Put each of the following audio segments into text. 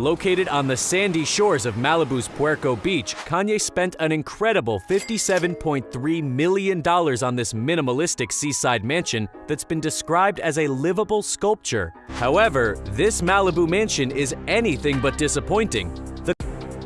Located on the sandy shores of Malibu's Puerco Beach, Kanye spent an incredible $57.3 million on this minimalistic seaside mansion that's been described as a livable sculpture. However, this Malibu mansion is anything but disappointing. The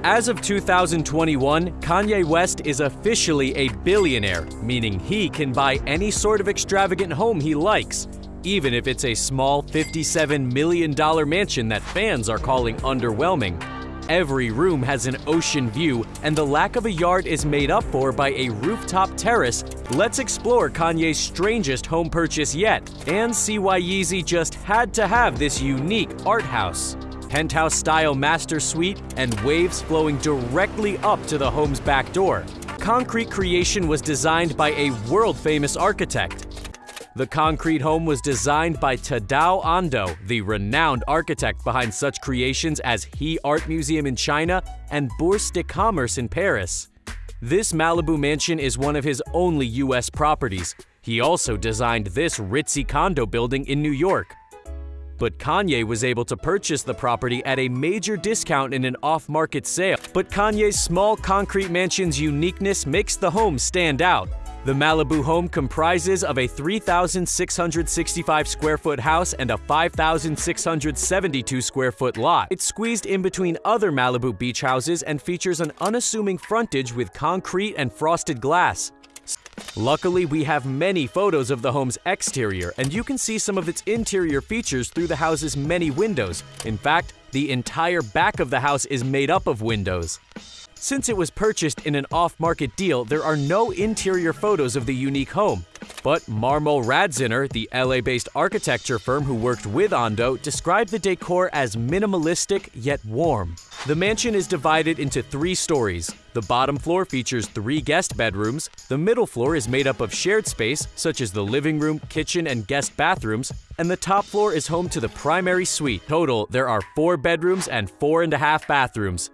as of 2021, Kanye West is officially a billionaire, meaning he can buy any sort of extravagant home he likes, even if it's a small $57 million mansion that fans are calling underwhelming. Every room has an ocean view, and the lack of a yard is made up for by a rooftop terrace. Let's explore Kanye's strangest home purchase yet, and see why Yeezy just had to have this unique art house penthouse style master suite, and waves flowing directly up to the home's back door. Concrete creation was designed by a world famous architect. The concrete home was designed by Tadao Ando, the renowned architect behind such creations as He Art Museum in China and Bourse de Commerce in Paris. This Malibu mansion is one of his only US properties. He also designed this ritzy condo building in New York. But Kanye was able to purchase the property at a major discount in an off-market sale. But Kanye's small concrete mansion's uniqueness makes the home stand out. The Malibu home comprises of a 3,665 square foot house and a 5,672 square foot lot. It's squeezed in between other Malibu beach houses and features an unassuming frontage with concrete and frosted glass. Luckily, we have many photos of the home's exterior, and you can see some of its interior features through the house's many windows. In fact, the entire back of the house is made up of windows. Since it was purchased in an off-market deal, there are no interior photos of the unique home. But Marmol Radziner, the LA-based architecture firm who worked with Ando, described the decor as minimalistic yet warm. The mansion is divided into three stories. The bottom floor features three guest bedrooms, the middle floor is made up of shared space, such as the living room, kitchen, and guest bathrooms, and the top floor is home to the primary suite. Total, there are four bedrooms and four and a half bathrooms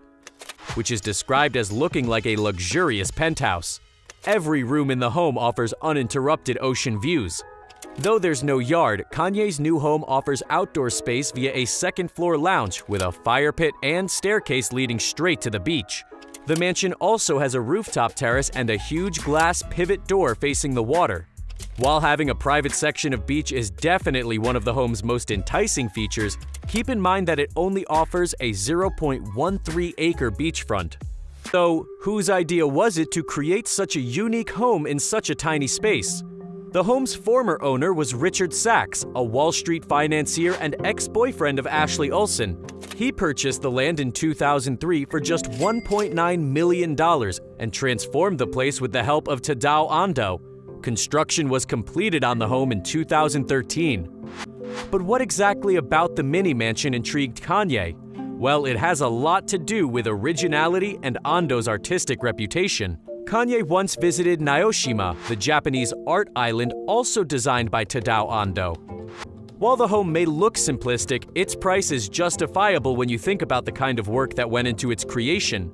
which is described as looking like a luxurious penthouse. Every room in the home offers uninterrupted ocean views. Though there's no yard, Kanye's new home offers outdoor space via a second floor lounge with a fire pit and staircase leading straight to the beach. The mansion also has a rooftop terrace and a huge glass pivot door facing the water. While having a private section of beach is definitely one of the home's most enticing features, keep in mind that it only offers a 0.13 acre beachfront. So, whose idea was it to create such a unique home in such a tiny space? The home's former owner was Richard Sachs, a Wall Street financier and ex-boyfriend of Ashley Olsen. He purchased the land in 2003 for just $1.9 million and transformed the place with the help of Tadao Ando, Construction was completed on the home in 2013. But what exactly about the mini mansion intrigued Kanye? Well, it has a lot to do with originality and Ando's artistic reputation. Kanye once visited Naoshima, the Japanese art island also designed by Tadao Ando. While the home may look simplistic, its price is justifiable when you think about the kind of work that went into its creation.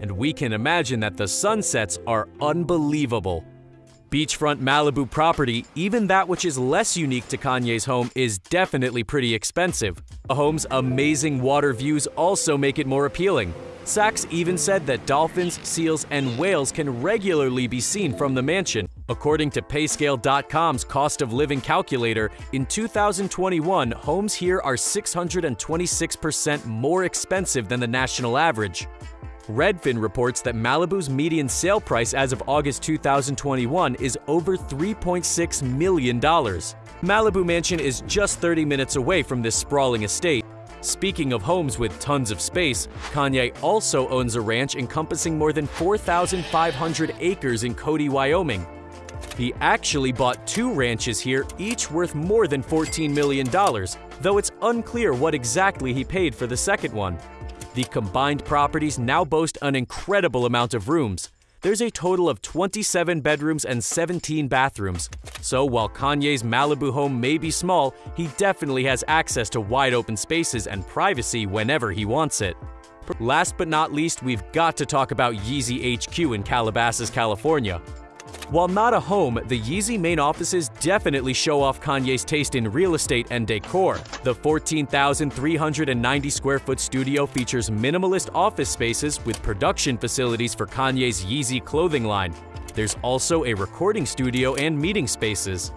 And we can imagine that the sunsets are unbelievable. Beachfront Malibu property, even that which is less unique to Kanye's home, is definitely pretty expensive. A home's amazing water views also make it more appealing. Sachs even said that dolphins, seals, and whales can regularly be seen from the mansion. According to Payscale.com's cost of living calculator, in 2021, homes here are 626% more expensive than the national average. Redfin reports that Malibu's median sale price as of August 2021 is over $3.6 million. Malibu Mansion is just 30 minutes away from this sprawling estate. Speaking of homes with tons of space, Kanye also owns a ranch encompassing more than 4,500 acres in Cody, Wyoming. He actually bought two ranches here, each worth more than $14 million, though it's unclear what exactly he paid for the second one. The combined properties now boast an incredible amount of rooms. There's a total of 27 bedrooms and 17 bathrooms. So while Kanye's Malibu home may be small, he definitely has access to wide open spaces and privacy whenever he wants it. Last but not least, we've got to talk about Yeezy HQ in Calabasas, California. While not a home, the Yeezy main offices definitely show off Kanye's taste in real estate and decor. The 14,390 square foot studio features minimalist office spaces with production facilities for Kanye's Yeezy clothing line. There's also a recording studio and meeting spaces.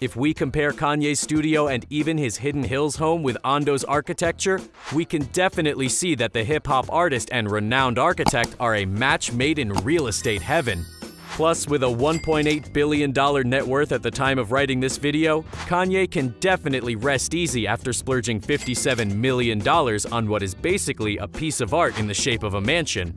If we compare Kanye's studio and even his Hidden Hills home with Ando's architecture, we can definitely see that the hip hop artist and renowned architect are a match made in real estate heaven. Plus, with a $1.8 billion net worth at the time of writing this video, Kanye can definitely rest easy after splurging $57 million on what is basically a piece of art in the shape of a mansion.